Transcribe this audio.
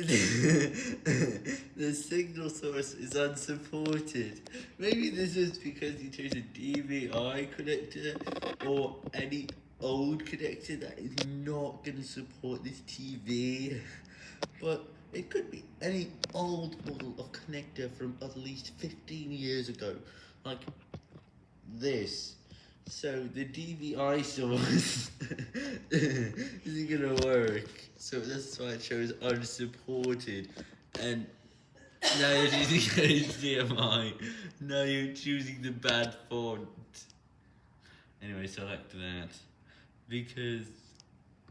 the signal source is unsupported. Maybe this is because you chose a DVI connector or any old connector that is not going to support this TV. But it could be any old model of connector from at least 15 years ago. Like this. So the DVI source isn't gonna work. So that's why I chose unsupported. And now you're using HDMI. Now you're choosing the bad font. Anyway, select that. Because